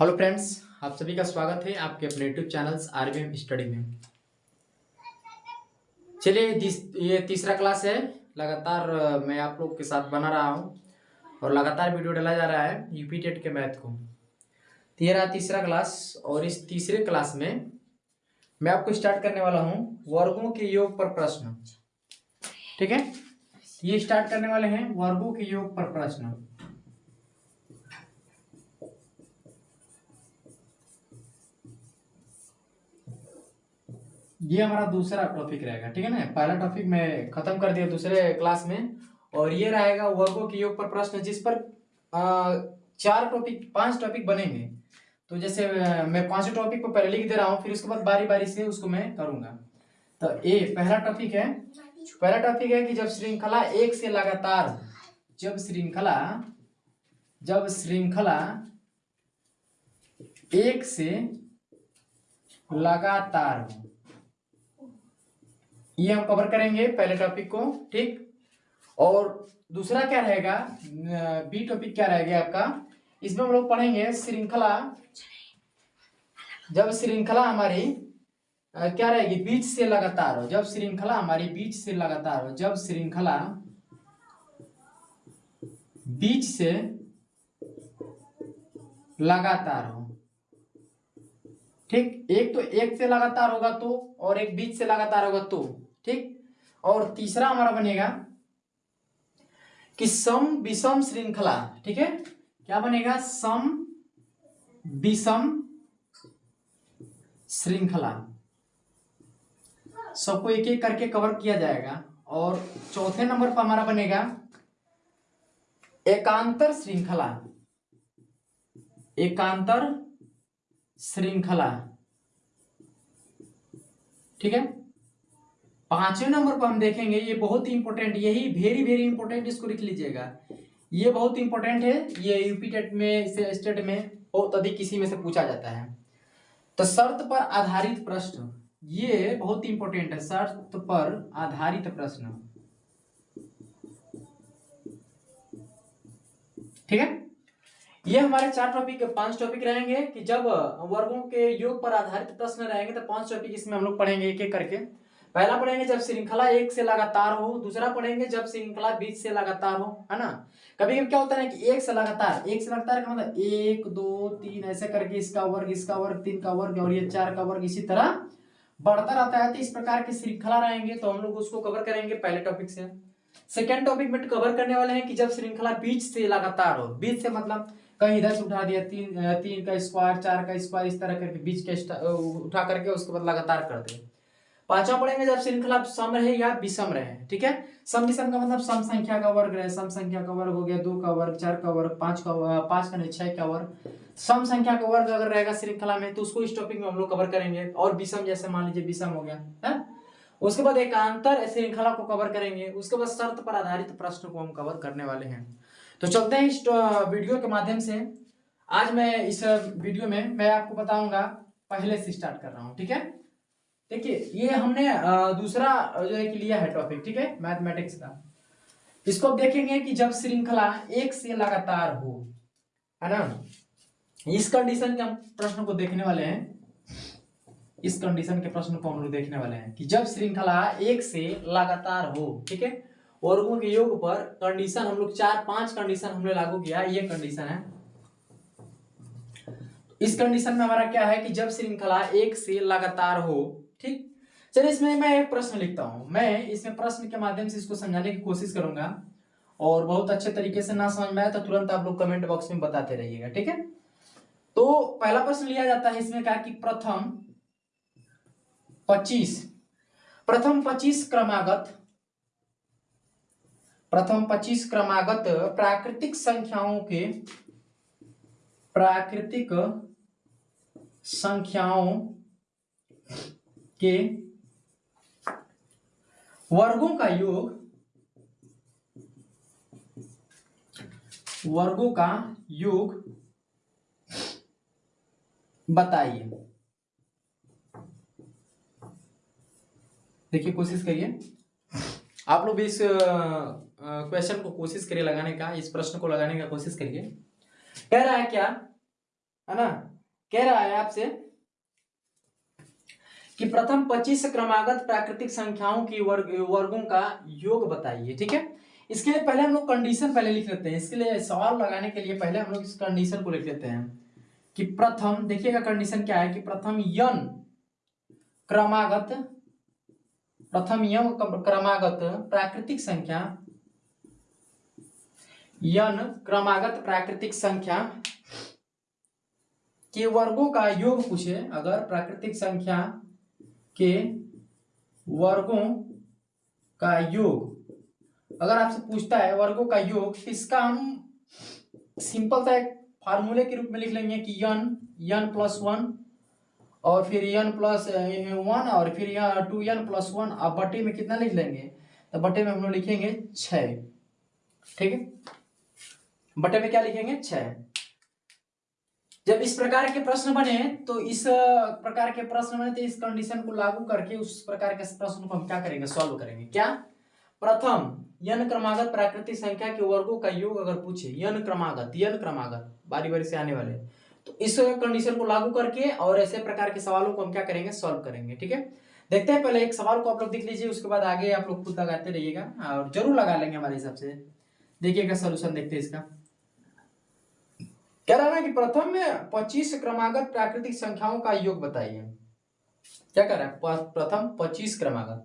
Hello friends आप सभी का स्वागत है आपके अपने यूट्यूब चैनल्स आरबीएम स्टडी में। चलिए ये तीसरा क्लास है। लगातार मैं आप लोग के साथ बना रहा हूँ और लगातार वीडियो डाला जा रहा है यूपी टेट के मैथ को। तो ये रहा तीसरा क्लास और इस तीसरे क्लास में मैं आपको स्टार्ट करने वाला हूँ वर्गों के योग पर प्रश्न। ठीक है? ये स्टार्ट करने वाले हैं वर्गों के योग पर प्रश्न। ये हमारा दूसरा टॉपिक रहेगा ठीक है ना? पहला टॉपिक मैं खत्म कर दिया दूसरे क्लास में और ये रहेगा वर्गों के योग पर प्रश्न जिस पर आ, चार टॉपिक पाँच टॉपिक बनेंगे। तो जैसे मैं पाँचों टॉपिक को पहले लिख दे रहा हूँ फिर उसके बाद बारी बारी से उसको मैं करूँगा। तो ए पहला टॉपिक है पहला टॉपिक है कि जब श्रृंखला एक से लगातार जब श्रृंखला जब श्रृंखला एक से लगातार हो ये हम कवर करेंगे पहले टॉपिक को, ठीक? और दूसरा क्या रहेगा? बी टॉपिक क्या रहेगा आपका? इसमें हम लोग पढ़ेंगे श्रृंखला। जब श्रृंखला हमारी क्या रहेगी? बीच से लगातार हो। जब श्रृंखला हमारी बीच से लगातार हो, जब श्रृंखला बीच से लगातार हो ठीक? एक तो एक से लगातार होगा तो और एक बीच से लगातार होगा तो ठीक? और तीसरा हमारा बनेगा कि सम विषम श्रृंखला, ठीक है? क्या बनेगा? सम विषम श्रृंखला। सबको एक एक करके कवर किया जाएगा। और चौथे नंबर पर हमारा बनेगा एकांतर श्रृंखला। एकांतर श्रृंखला। ठीक है? पाँचवें नंबर पर हम देखेंगे, ये बहुत ही इंपॉर्टेंट यही वेरी वेरी इंपॉर्टेंट इसको लिख लीजिएगा। ये बहुत इंपॉर्टेंट है, ये यूपी टेट में से स्टेट में बहुत अधिक किसी में से पूछा जाता है। तो शर्त पर आधारित प्रश्न, ये बहुत इंपॉर्टेंट है, शर्त पर आधारित प्रश्न। ठीक है? ये हमारे चार टॉपिक पाँच टॉपिक रहेंगे कि जब वर्गों के योग पर आधारित प्रश्न रहेंगे तो पाँच टॉपिक इसमें हम लोग पढ़ेंगे एक एक करके। पहला पढ़ेंगे जब श्रृंखला एक से लगातार हो, दूसरा पढ़ेंगे जब श्रृंखला बीच से लगातार हो, है ना? कभी कभी क्या होता है कि एक से लगातार, एक से लगातार का मतलब एक, दो, तीन, ऐसे करके इसका वर्ग इसका वर्ग, तीन का वर्ग, और ये चार का वर्ग इसी तरह बढ़ता रहता है तो इस प्रकार की श्रृंखला रहेंगे तो हम लोग उसको कवर करेंगे पहले टॉपिक से। सेकेंड टॉपिक में कवर करने वाले हैं कि जब श्रृंखला बीच से लगातार हो, बीच से मतलब कहीं दस उठा दिया, तीन तीन का स्क्वायर चार का स्क्वायर इस तरह करके बीच के उठा करके उसके बाद लगातार कर दे। पांचवा पढ़ेंगे जब श्रृंखला सम रहे या विषम रहे, ठीक है? सम विषम का मतलब सम संख्या का वर्ग रहे। सम संख्या का वर्ग हो गया दो का वर्ग, चार का वर्ग, पाँच का पाँच का नहीं, छह का वर्ग। सम संख्या का वर्ग अगर रहेगा श्रृंखला में तो उसको इस टॉपिक में हम लोग कवर करेंगे। और विषम जैसे मान लीजिए विषम हो गया, है? उसके बाद एकांतर श्रृंखला को कवर करेंगे। उसके बाद शर्त पर आधारित प्रश्न को हम कवर करने वाले हैं। तो चलते हैं इस वीडियो के माध्यम से। आज मैं इस वीडियो में मैं आपको बताऊँगा, पहले से स्टार्ट कर रहा हूँ, ठीक है? देखिए, ये हमने दूसरा जो है कि लिया है टॉपिक ठीक है? मैथमेटिक्स का। इसको अब देखेंगे कि जब श्रृंखला एक से लगातार हो, है ना? इस कंडीशन के हम प्रश्न को देखने वाले हैं। इस कंडीशन के प्रश्न को हम लोग देखने वाले हैं कि जब श्रृंखला एक से लगातार हो, ठीक है? वर्गों के योग पर कंडीशन हम लोग चार, पाँच कंडीशन हमने लागू किया ये कंडीशन है। इस कंडीशन में हमारा क्या है कि जब श्रृंखला एक से लगातार हो, ठीक? चलिए इसमें मैं एक प्रश्न लिखता हूँ। मैं इसमें प्रश्न के माध्यम से इसको समझाने की कोशिश करूँगा। और बहुत अच्छे तरीके से ना समझ में आए तो तुरंत आप लोग कमेंट बॉक्स में बताते रहिएगा, ठीक है? तो पहला प्रश्न लिया जाता है इसमें कहा कि प्रथम 25 प्रथम 25 क्रमागत प्रथम 25 क्रमागत प्राकृतिक संख्याओं के प्राकृतिक संख्याओं के वर्गों का योग, वर्गों का योग बताइए। देखिए, कोशिश करिए। आप लोग भी इस क्वेश्चन को कोशिश करिए लगाने का, इस प्रश्न को लगाने का कोशिश करिए। कह रहा है क्या? है ना? कह रहा है आपसे कि प्रथम 25 क्रमागत प्राकृतिक संख्याओं की वर्ग, वर्गों का योग बताइए, ठीक है? इसके लिए पहले हम लोग कंडीशन पहले लिख लेते हैं। इसके लिए सवाल लगाने के लिए पहले हम लोग इस कंडीशन को लिख लेते हैं कि प्रथम, देखिएगा कंडीशन क्या है कि प्रथम यन क्रमागत प्रथम यम क्रमागत प्राकृतिक संख्या, यन क्रमागत प्राकृतिक संख्या। के वर्गों का योग पूछे, अगर प्राकृतिक संख्या के वर्गों का योग। अगर आपसे पूछता है वर्गों का योग तो इसका हम सिंपल सा एक फार्मूले के रूप में लिख लेंगे कि यन यन प्लस वन और फिर यन प्लस वन और फिर यहाँ टू यन प्लस वन अब बटे में कितना लिख लेंगे? तो बटे में हम लोग लिखेंगे छ ठीक है? बटे में क्या लिखेंगे? छ जब इस प्रकार के प्रश्न बने तो इस प्रकार के प्रश्न बने तो इस कंडीशन को लागू करके उस प्रकार के प्रश्न को हम क्या करेंगे? सॉल्व करेंगे। क्या? प्रथम यन क्रमागत प्राकृतिक संख्या के वर्गों का योग अगर पूछे यन क्रमागत यन क्रमागत बारी बारी से आने वाले। तो इस कंडीशन को लागू करके और ऐसे प्रकार के सवालों को हम क्या करेंगे? सॉल्व करेंगे, ठीक है? देखते हैं, पहले एक सवाल को आप लोग देख लीजिए, उसके बाद आगे आप लोग खुद लगाते रहिएगा और ज़रूर लगा लेंगे हमारे हिसाब से। देखिएगा सोल्यूशन देखते हैं इसका। कह रहा है कि प्रथम में पच्चीस क्रमागत प्राकृतिक संख्याओं का योग बताइए। क्या कर रहा है? प्रथम पच्चीस क्रमागत।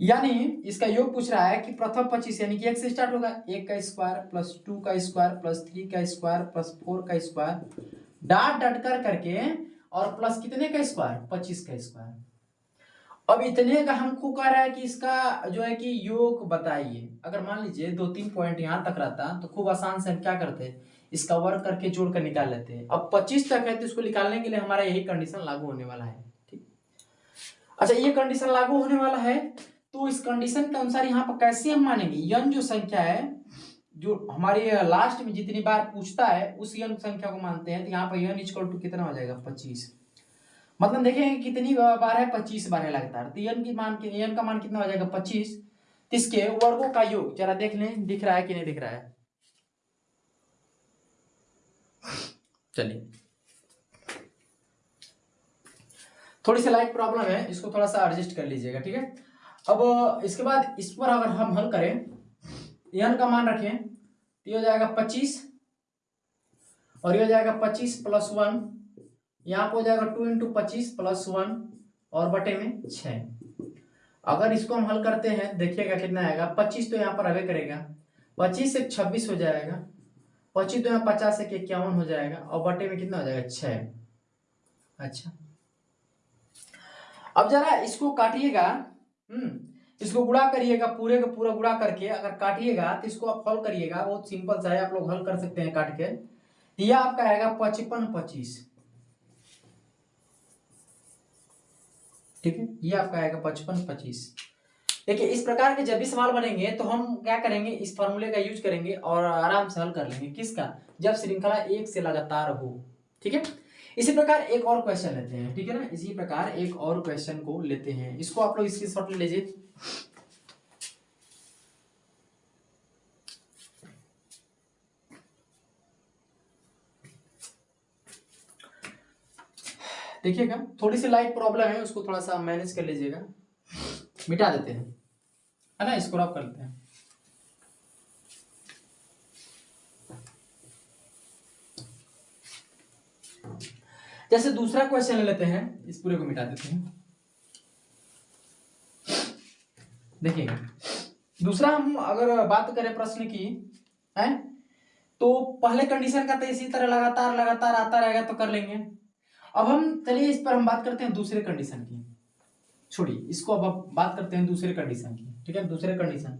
यानी इसका योग पूछ रहा है कि प्रथम पच्चीस यानी कि एक से स्टार्ट होगा। एक का स्क्वायर प्लस टू का स्क्वायर प्लस थ्री का स्क्वायर प्लस फोर का स्क्वायर डाट डट कर करके और प्लस कितने का स्क्वायर? पच्चीस का स्क्वायर। अब इतने का हमको कह रहा है कि इसका जो है कि योग बताइए। अगर मान लीजिए दो तीन पॉइंट यहाँ तक रहता तो खूब आसान से हम क्या करते? इसका वर्क करके जोड़ कर निकाल लेते। हैं अब 25 तक है तो इसको निकालने के लिए हमारा यही कंडीशन लागू होने वाला है, ठीक? अच्छा ये कंडीशन लागू होने वाला है तो इस कंडीशन के अनुसार यहाँ पर कैसे हम मानेंगे? यन जो संख्या है जो हमारे लास्ट में जितनी बार पूछता है, उस यन संख्या को मानते हैं तो यहाँ पर यन इक्वल टू कितना हो जाएगा? पच्चीस। मतलब देखेंगे कितनी बार है? पच्चीस बार है लगातार। तो यन की मान यन का मान कितना हो जाएगा? पच्चीस। तो इसके वर्गों का योग, जरा देख लें, दिख रहा है कि नहीं दिख रहा है? चलिए। थोड़ी सी लाइट प्रॉब्लम है, इसको थोड़ा सा एडजस्ट कर लीजिएगा, ठीक है? अब, इसके बाद इस पर अगर हम हल करें एन का मान रखें तो ये हो जाएगा पच्चीस, और ये हो जाएगा पच्चीस प्लस वन यहाँ पर हो जाएगा टू इंटू पच्चीस प्लस वन और बटे में छ अगर इसको हम हल करते हैं, देखिएगा कितना आएगा, पच्चीस तो यहाँ पर अवे करेगा, पच्चीस से छब्बीस हो जाएगा, पच्चीस तो में पचास एक इक्यावन हो जाएगा, और बटे में कितना हो जाएगा छ अच्छा। अब जरा इसको काटिएगा हम्म इसको गुड़ा करिएगा, पूरे का पूरा गुड़ा करके अगर काटिएगा तो इसको आप हल करिएगा। बहुत सिंपल सा है, आप लोग हल कर सकते हैं काट के। यह आपका आएगा पचपन पच्चीस। ठीक है? ये आपका आएगा पचपन पच्चीस। देखिए, इस प्रकार के जब भी सवाल बनेंगे तो हम क्या करेंगे? इस फॉर्मूले का यूज़ करेंगे और आराम से हल कर लेंगे। किसका? जब श्रृंखला एक से लगातार हो। ठीक है? इसी प्रकार एक और क्वेश्चन लेते हैं, ठीक है ना? इसी प्रकार एक और क्वेश्चन को लेते हैं। इसको आप लोग इसकी शॉर्ट लीजिए देखिएगा, थोड़ी सी लाइट प्रॉब्लम है, उसको थोड़ा सा मैनेज कर लीजिएगा। मिटा देते हैं। है ना? इसको रब कर लेते हैं। जैसे दूसरा क्वेश्चन ले लेते हैं, इस पूरे को मिटा देते हैं। देखिएगा। दूसरा हम अगर बात करें प्रश्न की, है तो पहले कंडीशन का तो इसी तरह लगातार लगातार आता रहेगा तो कर लेंगे। अब हम, चलिए इस पर हम बात करते हैं दूसरे कंडीशन की। छोड़िए, इसको अब बात करते हैं दूसरे कंडीशन की, ठीक है? दूसरे कंडीशन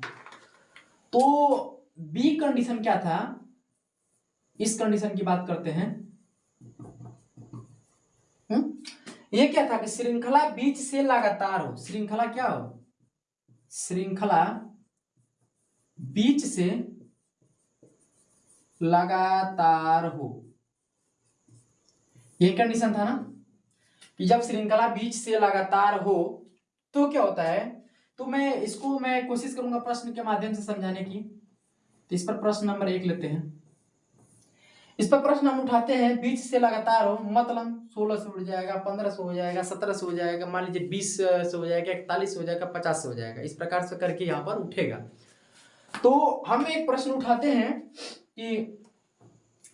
तो बी कंडीशन क्या था? इस कंडीशन की बात करते हैं। ये क्या था कि श्रृंखला बीच से लगातार हो। श्रृंखला क्या हो? श्रृंखला बीच से लगातार हो। ये कंडीशन था ना? कि जब श्रृंखला बीच से लगातार हो तो क्या होता है? तो मैं इसको, मैं कोशिश करूँगा प्रश्न के माध्यम से समझाने की। तो इस पर प्रश्न नंबर एक लेते हैं। इस पर प्रश्न हम उठाते हैं बीच से लगातार हो मतलब सोलह से उठ जाएगा, पंद्रह से हो जाएगा, सत्रह से हो जाएगा, मान लीजिए बीस से हो जाएगा, इकतालीस हो जाएगा, पचास हो जाएगा, इस प्रकार से करके यहाँ पर उठेगा। तो हम एक प्रश्न उठाते हैं कि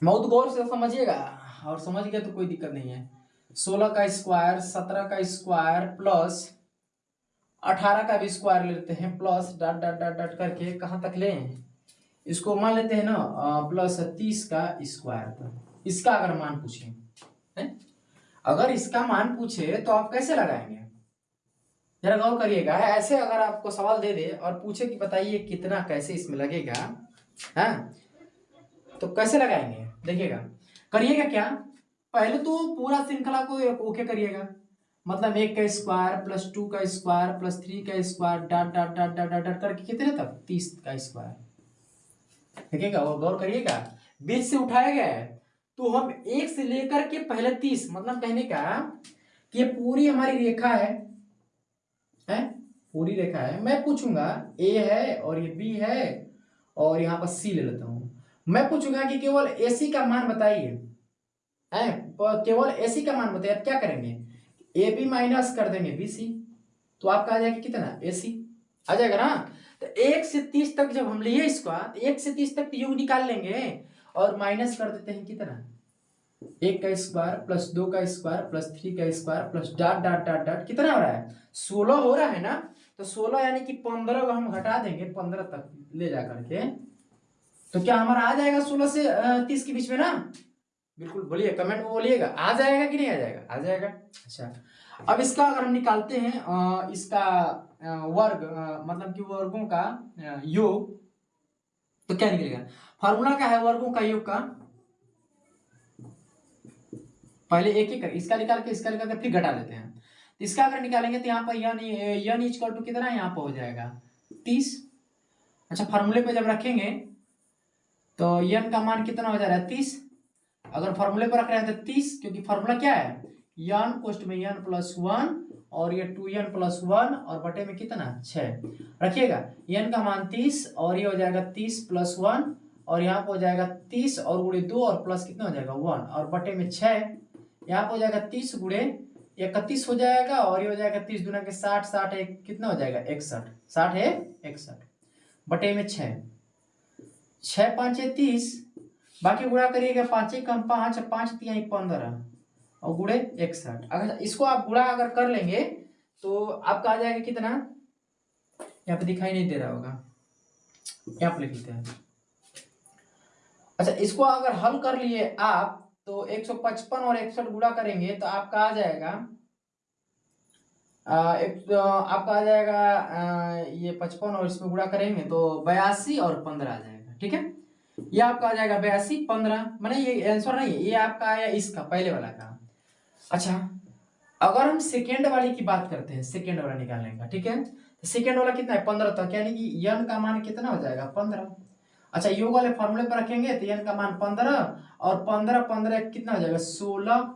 बहुत गौर से समझिएगा, और समझ गया तो कोई दिक्कत नहीं है। सोलह का स्क्वायर सत्रह का स्क्वायर प्लस अठारह का भी स्क्वायर लेते हैं plus dot dot dot dot करके कहाँ तक लें? इसको मान लेते हैं ना प्लस तीस का स्क्वायर इसका अगर मान पूछे अगर इसका मान पूछे तो आप कैसे लगाएँगे? जरा गौर करिएगा, ऐसे अगर आपको सवाल दे दे और पूछे कि बताइए कितना कैसे इसमें लगेगा, है? तो कैसे लगाएँगे? देखिएगा। करिएगा क्या? पहले तो पूरा श्रृंखला को ओके करिएगा। मतलब एक का स्क्वायर, प्लस टू का स्क्वायर, प्लस थ्री का square dot dot dot dot dot करके कितने तक? तीस का स्क्वायर। देखिएगा, वो गौर करिएगा। बीच से उठाया गया है तो हम एक से लेकर के पहले तीस मतलब कहने का कि पूरी हमारी रेखा है है? पूरी रेखा है। मैं पूछूँगा, ए है और ये बी है, और यहाँ पर सी ले लेता हूँ। मैं पूछूँगा कि केवल एसी का मान बताइए केवल सी का मान बताइए, आप क्या करेंगे? ए बी माइनस कर देंगे बी सी तो आपका आ जाएगा कितना? ए सी। आ जाएगा ना? तो एक से तीस तक जब हम लिए इसको तो एक से तीस तक योग निकाल लेंगे और माइनस कर देते हैं कितना? एक का स्क्वायर प्लस दो का स्क्वायर प्लस थ्री का square plus dot dot dot dot कितना हो रहा है? सोलह हो रहा है ना? तो सोलह यानी कि पंद्रह को हम घटा देंगे, पंद्रह तक ले जा करके। तो क्या हमारा आ जाएगा सोलह से तीस के बीच में ना? बिल्कुल, बोलिए कमेंट में बोलिएगा। आ जाएगा कि नहीं आ जाएगा? आ जाएगा? अच्छा। अब इसका अगर हम निकालते हैं इसका वर्ग मतलब कि वर्गों का योग तो क्या निकलेगा? फॉर्मूला क्या है वर्गों का योग का? पहले एक एक कर, इसका निकाल के, इसका निकाल के फिर घटा देते हैं। इसका अगर निकालेंगे तो यहाँ पर यन यन इजकल टू कितना यहाँ पर हो जाएगा। तीस। अच्छा फॉर्मूले पे जब रखेंगे तो यन का मान कितना हो जा रहा है? तीस। अगर फॉर्मूले पर रख रहे हैं तो तीस, क्योंकि फॉर्मूला क्या है? यन कोस्ट में यन प्लस वन और ये टू एन प्लस वन और बटे में कितना? छ रखिएगा एन का मान तीस और ये हो जाएगा तीस प्लस वन और यहाँ पे हो जाएगा तीस और गुड़े दो और प्लस कितना हो जाएगा? वन और बटे में छ यहाँ पे हो जाएगा तीस गुड़े इकतीस हो जाएगा और ये हो जाएगा तीस दुना के साठ साठ एक कितना हो जाएगा? इकसठ। साठ है इकसठ। बटे में छ छ पाँच तीस बाकी गुड़ा करिएगा पाँच कम पाँच पाँच तिहाई पंद्रह। और गुड़े इकसठ। अगर इसको आप गुड़ा अगर कर लेंगे तो आपका आ जाएगा कितना? यहाँ पे दिखाई नहीं दे रहा होगा। यहाँ पे लिख हैं। अच्छा इसको अगर हल कर लिए आप तो 155 और इकसठ गुड़ा करेंगे तो आपका आ जाएगा आ, एक तो आपका आ जाएगा आ, ये पचपन और इसमें गुड़ा करेंगे तो बयासी और पंद्रह आ जाएगा। ठीक है? ये आपका आ जाएगा बयासी, पंद्रह, मैंने ये आंसर नहीं है, ये आपका आया इसका, पहले वाला का। अच्छा अगर हम सेकेंड वाली की बात करते हैं सेकेंड वाला निकालने का, ठीक है? तो सेकेंड वाला कितना है? पंद्रह तक यानी कि यन का मान कितना हो जाएगा? पंद्रह। अच्छा योग वाले फॉर्मूले पर रखेंगे तो यन का मान पंद्रह, और पंद्रह पंद्रह कितना हो जाएगा? सोलह।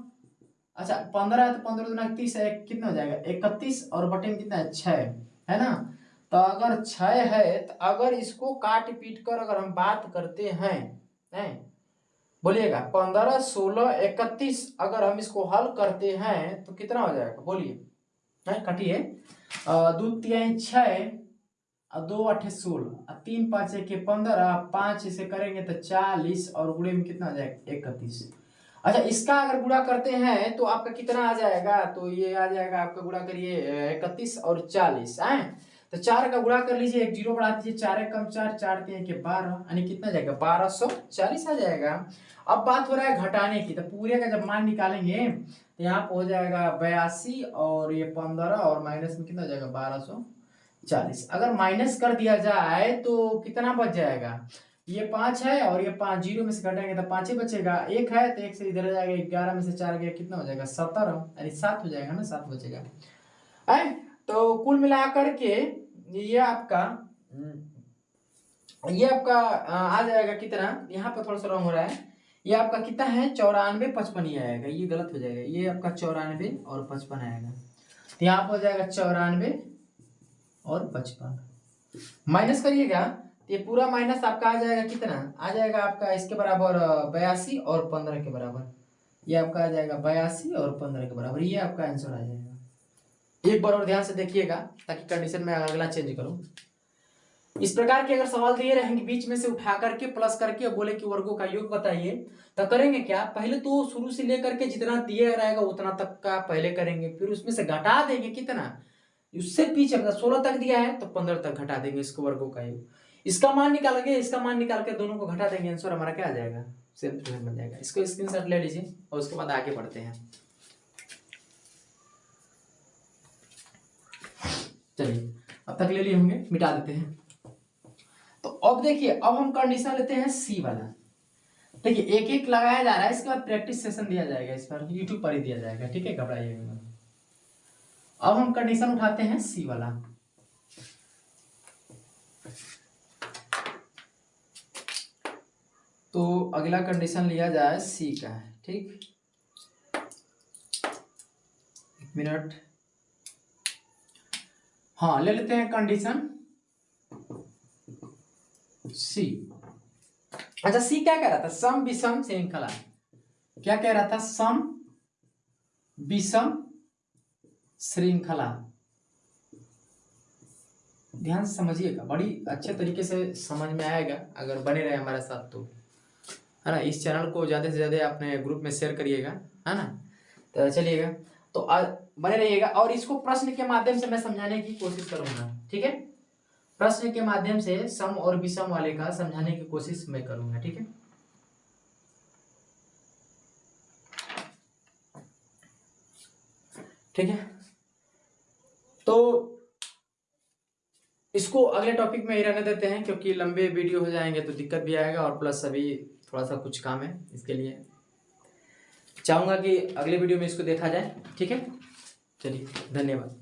अच्छा पंद्रह तो पंद्रह दुना तीस है कितना हो जाएगा? इकतीस, और बटे में कितना है? छह, है ना? तो अगर छह है तो अगर इसको काट पीट कर अगर हम बात करते हैं हैं? बोलिएगा, पंद्रह, सोलह, इकतीस अगर हम इसको हल करते हैं तो कितना हो जाएगा? बोलिए। कटिए। दो, तीन, छह दो अठे सोलह। तीन, पाँच, एक, पंद्रह पाँच इसे करेंगे तो चालीस और गुड़े में कितना आ जाएगा? इकतीस। अच्छा इसका अगर गुड़ा करते हैं तो आपका कितना आ जाएगा? तो ये आ जाएगा, आपका गुड़ा करिए इकतीस और चालीस। है? तो चार का गुड़ा कर लीजिए, एक ज़ीरो बढ़ा दीजिए, चार एक कम चार चार तीन के बारह, यानी कितना जाएगा? बारह सौ चालीस आ जाएगा। अब बात हो रहा है घटाने की तो पूरे का जब मान निकालेंगे तो यहाँ पर हो जाएगा बयासी और ये पंद्रह और माइनस में कितना जाएगा? बारह सौ चालीस। अगर माइनस कर दिया जाए तो कितना बच जाएगा? ये पाँच है और ये पाँच, ज़ीरो में से घटेंगे तो पाँच ही बचेगा। एक है तो एक से इधर जाएगा, ग्यारह में से चार गया, कितना हो जाएगा? सत्तर यानी सात हो जाएगा ना, सात बचेगा। तो कुल मिलाकर के ये आपका ये आपका, आ जाएगा कितना? यहाँ पर थोड़ा सा रंग हो रहा है। ये आपका कितना है? चौरानवे पचपन ही आएगा। ये गलत हो जाएगा। ये आपका चौरानवे और पचपन आएगा। तो यहाँ पर हो जाएगा चौरानवे और पचपन। माइनस करिएगा। ये पूरा माइनस आपका आ जाएगा कितना? आ जाएगा आपका इसके बराबर बयासी और पंद्रह के बराबर। ये आपका आ जाएगा बयासी और पंद्रह के बराबर। ये आपका आंसर आ जाएगा। एक बार और ध्यान से देखिएगा, ताकि कंडीशन में अगला चेंज करूँ। इस प्रकार के अगर सवाल दिए रहेंगे बीच में से उठा करके प्लस करके और बोले कि वर्गों का योग बताइए तो करेंगे क्या? पहले तो शुरू से लेकर के जितना दिया रहेगा, उतना तक का पहले करेंगे, फिर उसमें से घटा देंगे कितना? उससे पीछे मतलब सोलह तक दिया है तो पंद्रह तक घटा देंगे इसको वर्गों का योग। इसका मान निकालेंगे इसका मान निकाल के दोनों को घटा देंगे आंसर हमारा क्या आ जाएगा? सेम बन जाएगा। इसको स्क्रीनशॉट ले लीजिए और उसके बाद आगे बढ़ते हैं चलिए अब तक ले लिए होंगे, मिटा देते हैं। तो अब देखिए, अब हम कंडीशन लेते हैं सी वाला। देखिए एक एक लगाया जा रहा है, इसके बाद प्रैक्टिस सेशन दिया जाएगा, इस पर यूट्यूब पर ही दिया जाएगा, ठीक है घबराइएगा अब हम कंडीशन उठाते हैं सी वाला। तो अगला कंडीशन लिया जाए सी का, ठीक? एक मिनट। हाँ ले लेते हैं कंडीशन सी अच्छा सी क्या कह रहा था? सम, विषम श्रृंखला क्या कह रहा था? सम, विषम श्रृंखला ध्यान समझिएगा, बड़ी अच्छे तरीके से समझ में आएगा, अगर बने रहे हमारे साथ तो। है ना, इस चैनल को ज़्यादा से ज़्यादा अपने ग्रुप में शेयर करिएगा, है ना? तो चलिएगा। तो बने रहिएगा। और इसको प्रश्न के माध्यम से मैं समझाने की कोशिश करूँगा। ठीक है? प्रश्न के माध्यम से सम और विषम वाले का समझाने की कोशिश मैं करूँगा। ठीक है? ठीक है? तो इसको अगले टॉपिक में ही रहने देते हैं, क्योंकि लंबे वीडियो हो जाएँगे तो दिक्कत भी आएगा, और प्लस अभी थोड़ा सा कुछ काम है इसके लिए। चाहूँगा कि अगले वीडियो में इसको देखा जाए। ठीक है? चलिए धन्यवाद।